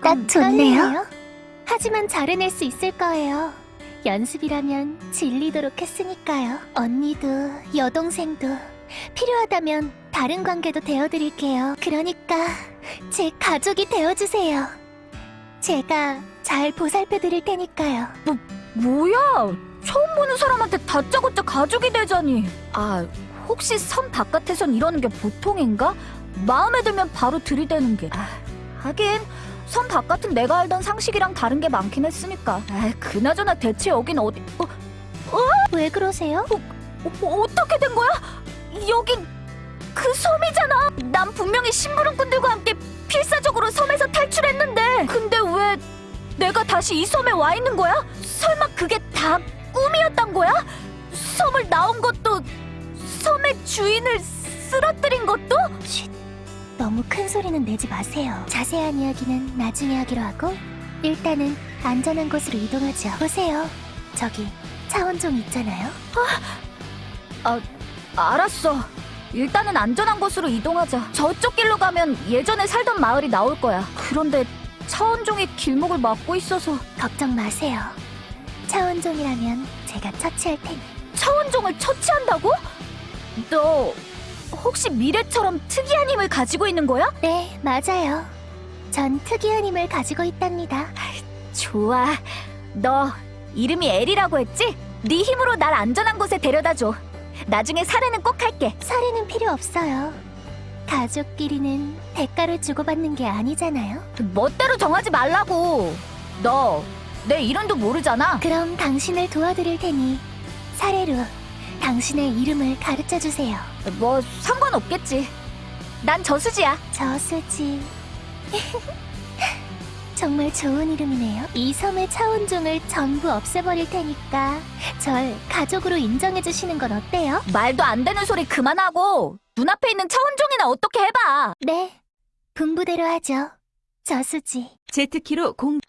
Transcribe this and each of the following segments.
딱 좋네요. 하지만 잘해낼 수 있을 거예요. 연습이라면 질리도록 했으니까요. 언니도 여동생도 필요하다면 다른 관계도 되어드릴게요. 그러니까 제 가족이 되어주세요. 제가 잘 보살펴드릴 테니까요. 뭐야? 처음 보는 사람한테 다짜고짜 가족이 되자니. 아, 혹시 섬 바깥에선 이러는 게 보통인가? 마음에 들면 바로 들이대는 게. 아, 하긴 섬 바깥은 내가 알던 상식이랑 다른 게 많긴 했으니까. 아, 그나저나 대체 여긴 어디? 어, 왜 그러세요? 어, 어떻게 된 거야? 여긴 그 섬이잖아. 난 분명히 심부름꾼들과 함께 필사적으로 섬에서 탈출했는데. 근데 왜 내가 다시 이 섬에 와 있는 거야? 설마 그게 다 꿈이었단 거야? 섬을 나온 것도 섬의 주인을 쓰러뜨린 것도? 너무 큰 소리는 내지 마세요. 자세한 이야기는 나중에 하기로 하고 일단은 안전한 곳으로 이동하죠. 보세요. 저기 차원종 있잖아요. 알았어. 일단은 안전한 곳으로 이동하자. 저쪽 길로 가면 예전에 살던 마을이 나올 거야. 그런데 차원종이 길목을 막고 있어서 걱정 마세요. 차원종이라면 제가 처치할 테니. 차원종을 처치한다고? 너 혹시 미래처럼 특이한 힘을 가지고 있는 거야? 네, 맞아요. 전 특이한 힘을 가지고 있답니다. 좋아. 너 이름이 엘이라고 했지? 네 힘으로 날 안전한 곳에 데려다 줘. 나중에 사례는 꼭 할게. 살인은 필요 없어요. 가족끼리는 대가를 주고받는 게 아니잖아요. 멋대로 정하지 말라고. 너 내 이름도 모르잖아. 그럼 당신을 도와드릴 테니 사례로 당신의 이름을 가르쳐 주세요. 뭐 상관없겠지. 난 저수지야. 저수지. 정말 좋은 이름이네요. 이 섬의 차원종을 전부 없애버릴 테니까 절 가족으로 인정해 주시는 건 어때요? 말도 안 되는 소리 그만하고 눈앞에 있는 차원종이나 어떻게 해봐. 네, 분부대로 하죠. 저수지. 제트키로 공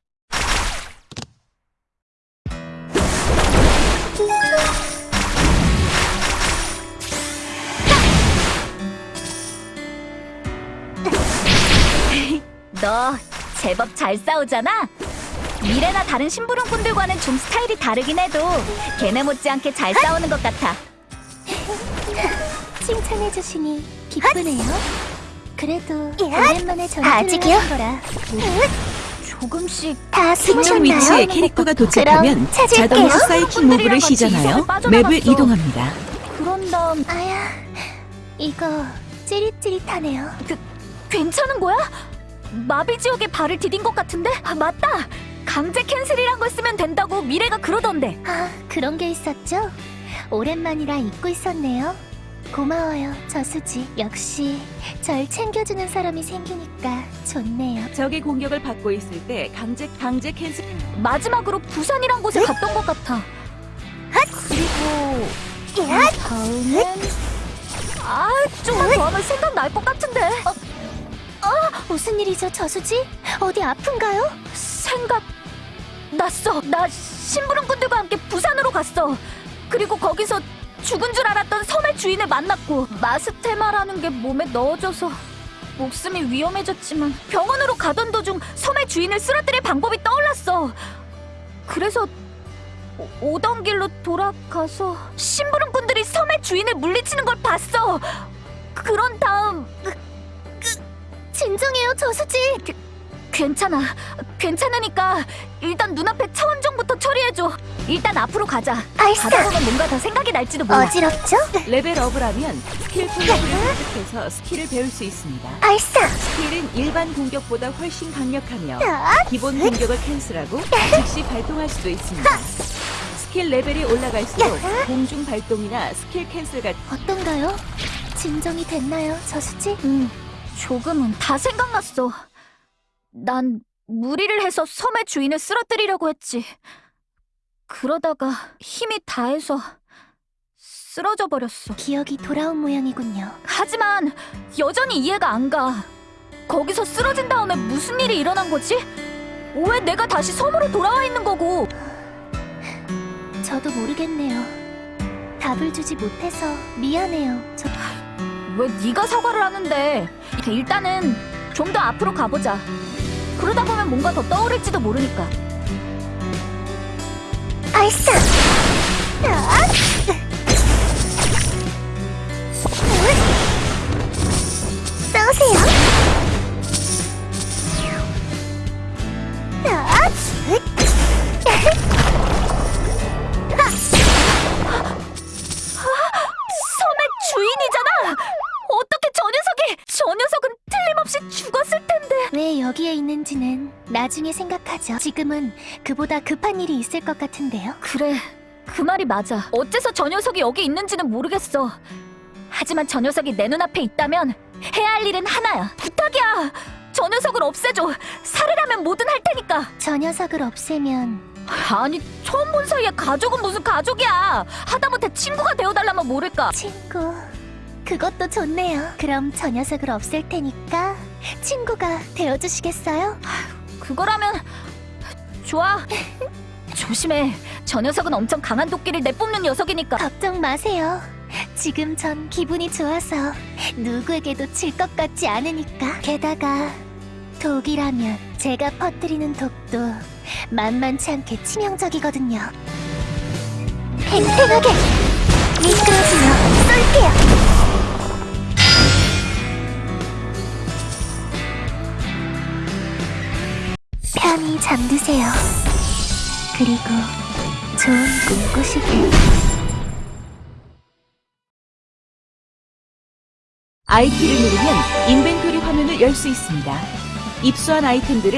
제법 잘 싸우잖아. 미래나 다른 심부름꾼들과는 좀 스타일이 다르긴 해도 걔네 못지않게 잘 싸우는 것 같아. 칭찬해 주시니 기쁘네요. 그래도 예? 오랜만에 전투를 아직이요? 하는 거라 조금씩 다 특정 위치에 캐릭터가 도착하면. 자동으로 사이킹 모브를 시전하여. 맵을 이동합니다. 그런 다음 아야, 이거 찌릿찌릿하네요. 괜찮은 거야? 마비 지옥에 발을 디딘 것 같은데? 아, 맞다! 강제 캔슬이란 걸 쓰면 된다고 미래가 그러던데. 아, 그런 게 있었죠? 오랜만이라 잊고 있었네요. 고마워요, 저수지. 역시 절 챙겨주는 사람이 생기니까 좋네요. 적의 공격을 받고 있을 때 강제 강제 캔슬 마지막으로 부산이란 곳에 갔던 것 같아. 그리고 다음엔 아, 좀만 더 하면 생각날 것 같은데. 어, 무슨 일이죠, 저수지? 어디 아픈가요? 생각 났어. 나 심부름꾼들과 함께 부산으로 갔어. 그리고 거기서 죽은 줄 알았던 섬의 주인을 만났고 마스테마라는 게 몸에 넣어져서 목숨이 위험해졌지만 병원으로 가던 도중 섬의 주인을 쓰러뜨릴 방법이 떠올랐어. 그래서 오- 오던 길로 돌아가서 심부름꾼들이 섬의 주인을 물리치는 걸 봤어. 그런 다음 진정해요, 저수지. 괜찮아. 괜찮으니까 일단 눈앞에 차원종부터 처리해줘. 일단 앞으로 가자. 알싸. 가다 보면 뭔가 더 생각이 날지도 몰라. 어지럽죠? 레벨 업을 하면 스킬 포인트를 획득해서 스킬을 배울 수 있습니다. 알싸. 스킬은 일반 공격보다 훨씬 강력하며 자, 기본 공격을 캔슬하고 즉시 발동할 수도 있습니다. 스킬 레벨이 올라갈수록 공중 발동이나 스킬 캔슬 같은 어떤가요? 진정이 됐나요, 저수지? 응, 조금은 다 생각났어. 난 무리를 해서 섬의 주인을 쓰러뜨리려고 했지. 그러다가 힘이 다해서 쓰러져 버렸어. 기억이 돌아온 모양이군요. 하지만 여전히 이해가 안 가. 거기서 쓰러진 다음에 무슨 일이 일어난 거지? 왜 내가 다시 섬으로 돌아와 있는 거고? 저도 모르겠네요. 답을 주지 못해서 미안해요. 저 왜 네가 사과를 하는데? 일단은 좀 더 앞으로 가보자. 그러다 보면 뭔가 더 떠오를지도 모르니까. 아! 섬 있는지는 나중에 생각하죠. 지금은 그보다 급한 일이 있을 것 같은데요. 그래, 그 말이 맞아. 어째서 저 녀석이 여기 있는지는 모르겠어. 하지만 저 녀석이 내 눈앞에 있다면 해야 할 일은 하나야. 부탁이야! 저 녀석을 없애줘! 살해라면 뭐든 할 테니까! 저 녀석을 없애면 아니, 처음 본 사이에 가족은 무슨 가족이야! 하다못해 친구가 되어달라면 모를까! 친구. 그것도 좋네요. 그럼 저 녀석을 없앨 테니까 친구가 되어주시겠어요? 그거라면 좋아. 조심해. 저 녀석은 엄청 강한 도끼를 내뿜는 녀석이니까. 걱정 마세요. 지금 전 기분이 좋아서 누구에게도 질 것 같지 않으니까. 게다가 독이라면 제가 퍼뜨리는 독도 만만치 않게 치명적이거든요. 팽팽하게 미끄러지며 쏠게요. 잠드세요. 그리고 좋은 꿈 꾸시길. IT를 누르면 인벤토리 화면을 열 수 있습니다. 입수한 아이템들을